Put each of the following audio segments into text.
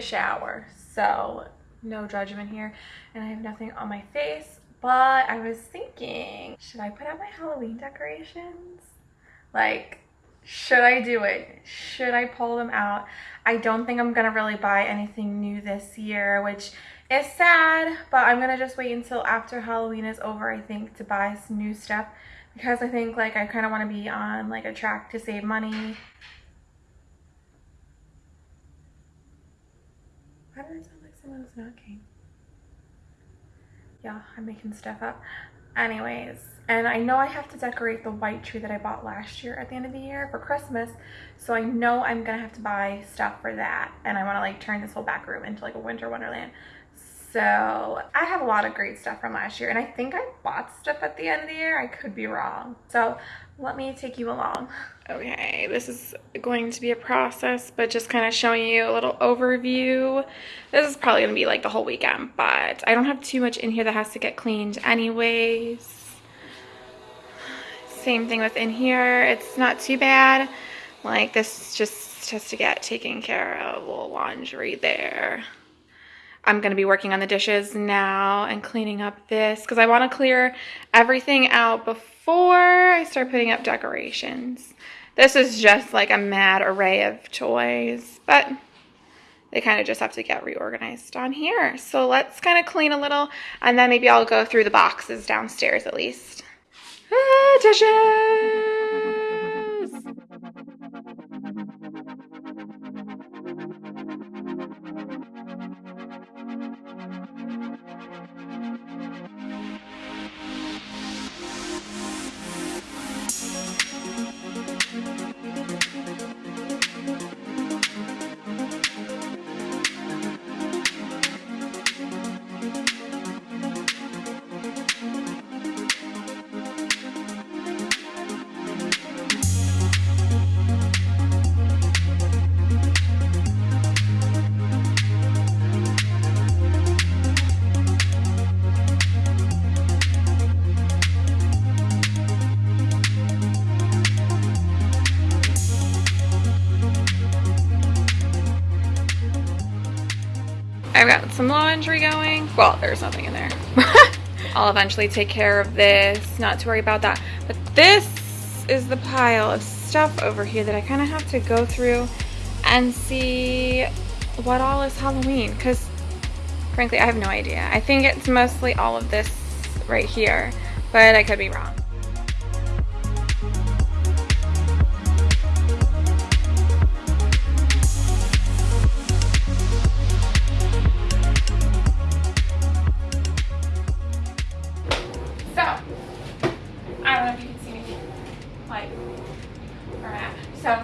a shower. So no judgment here. And I have nothing on my face. But I was thinking, should I put out my Halloween decorations? Like, should I do it? Should I pull them out? I don't think I'm gonna really buy anything new this year, which is sad, but I'm gonna just wait until after Halloween is over, I think, to buy some new stuff because I think like I kind of want to be on like a track to save money. Why did it sound like someone was knocking? Yeah, I'm making stuff up. Anyways, and I know I have to decorate the white tree that I bought last year at the end of the year for Christmas. So I know I'm gonna have to buy stuff for that. And I wanna like turn this whole back room into like a winter wonderland. So I have a lot of great stuff from last year and I think I bought stuff at the end of the year. I could be wrong. So let me take you along. Okay, this is going to be a process, but just kind of showing you a little overview. This is probably gonna be like the whole weekend, but I don't have too much in here that has to get cleaned anyways. Same thing with in here. It's not too bad. Like this just has to get taken care of. A little laundry there. I'm going to be working on the dishes now and cleaning up this because I want to clear everything out before I start putting up decorations. This is just like a mad array of toys, but they kind of just have to get reorganized on here. So let's kind of clean a little and then maybe I'll go through the boxes downstairs at least. Ah, dishes! I've got some laundry going. Well, there's nothing in there. I'll eventually take care of this, not to worry about that. But this is the pile of stuff over here that I kind of have to go through and see what all is Halloween because frankly I have no idea. I think it's mostly all of this right here, but I could be wrong.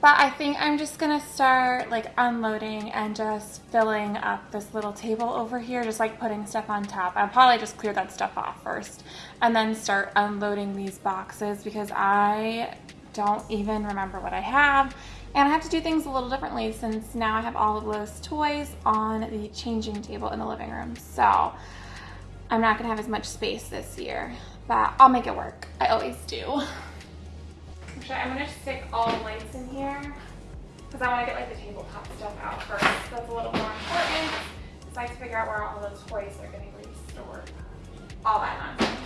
But I think I'm just gonna start like unloading and just filling up this little table over here, just like putting stuff on top. I'll probably just clear that stuff off first and then start unloading these boxes because I don't even remember what I have and I have to do things a little differently since now I have all of those toys on the changing table in the living room. So I'm not gonna have as much space this year, but I'll make it work. I always do. I'm gonna stick all the lights in here because I wanna get like the tabletop stuff out first. That's a little more important. So I have to figure out where all those toys are gonna be stored. All that nonsense.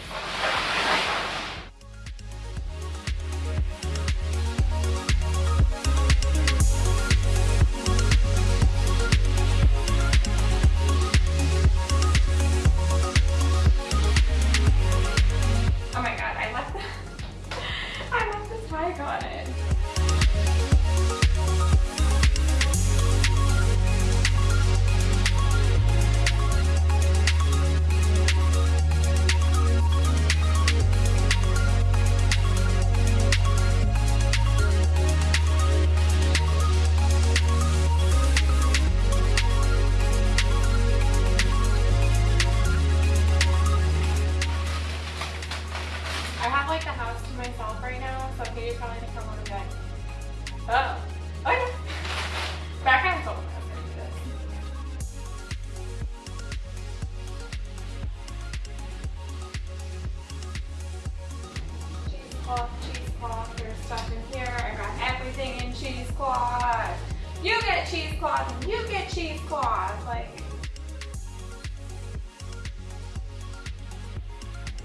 tablecloth, cheesecloth, there's stuff in here. I got everything in cheesecloth. You get cheesecloth and you get cheesecloth. Like,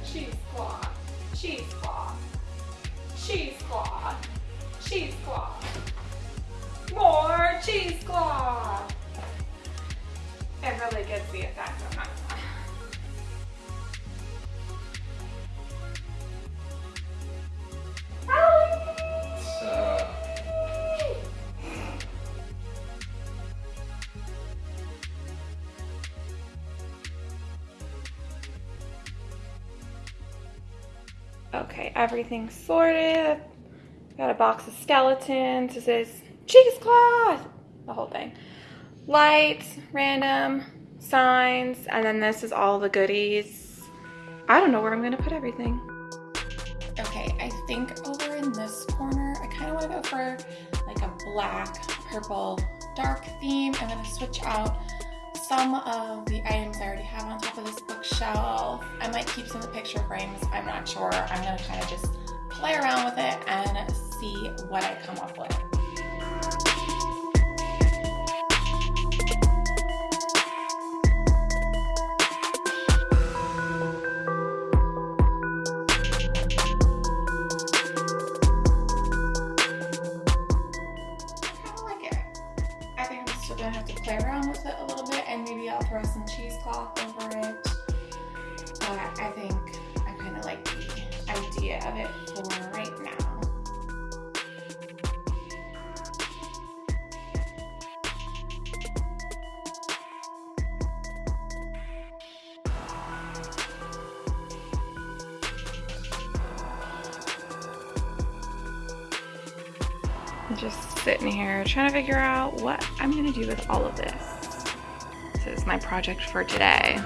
cheesecloth, cheesecloth, cheesecloth, cheesecloth. More cheesecloth. It really gets the effect. Okay, everything's sorted. Got a box of skeletons. This is cheesecloth. The whole thing. Lights, random, signs, and then this is all the goodies. I don't know where I'm gonna put everything. Okay, I think over in this corner, I kind of want to go for like a black, purple, dark theme. I'm gonna switch out some of the items I already have on top of this bookshelf. I might keep some of the picture frames, I'm not sure. I'm gonna kind of just play around with it and see what I come up with. Of it for right now. I'm just sitting here trying to figure out what I'm gonna do with all of this. This is my project for today.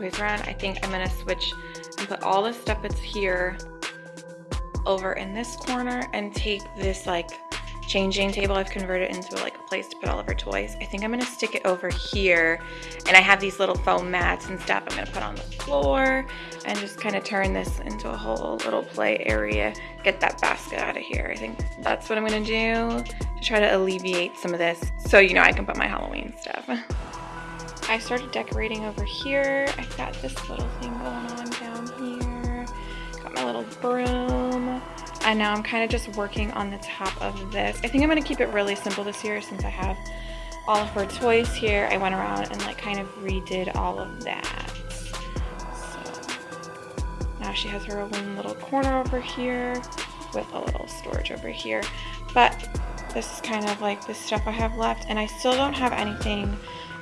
Around. I think I'm gonna switch and put all the stuff that's here over in this corner and take this like changing table I've converted into like a place to put all of our toys. I think I'm gonna stick it over here and I have these little foam mats and stuff I'm gonna put on the floor and just kind of turn this into a whole little play area, get that basket out of here. I think that's what I'm gonna do to try to alleviate some of this so you know I can put my Halloween stuff. I started decorating over here. I've got this little thing going on down here. Got my little broom. And now I'm kind of just working on the top of this. I think I'm going to keep it really simple this year since I have all of her toys here. I went around and like kind of redid all of that. So now she has her own little corner over here with a little storage over here. But this is kind of like the stuff I have left and I still don't have anything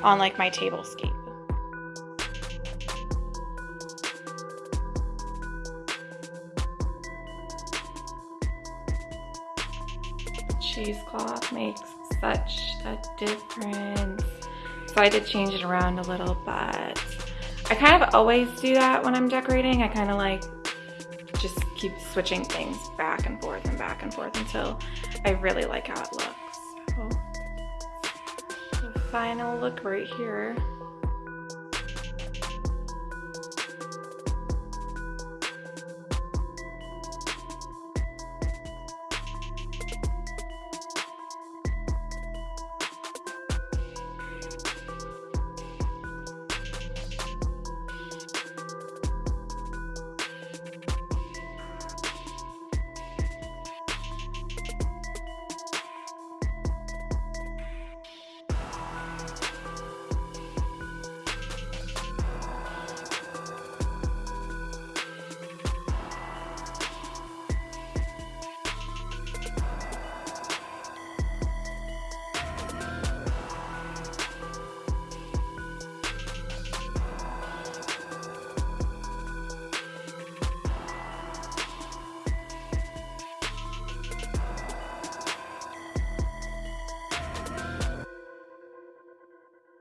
on like my table scape. Cheesecloth makes such a difference. So I did change it around a little, but I kind of always do that when I'm decorating. I kind of like just keep switching things back and forth and back and forth until I really like how it looks final look right here.